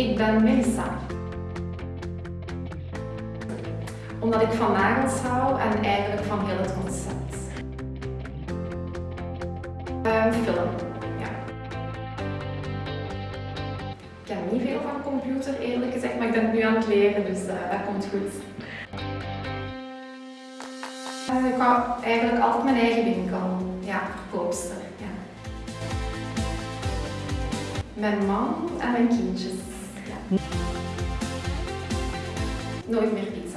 ik ben Melissa. Omdat ik van nagels hou en eigenlijk van heel het concept. Een film, ja. Ik ken niet veel van computer eerlijk gezegd, maar ik ben het nu aan het leren, dus uh, dat komt goed. Uh, ik hou eigenlijk altijd mijn eigen winkel, ja, verkoopster. Ja. Mijn man en mijn kindjes. Nooit meer pizza.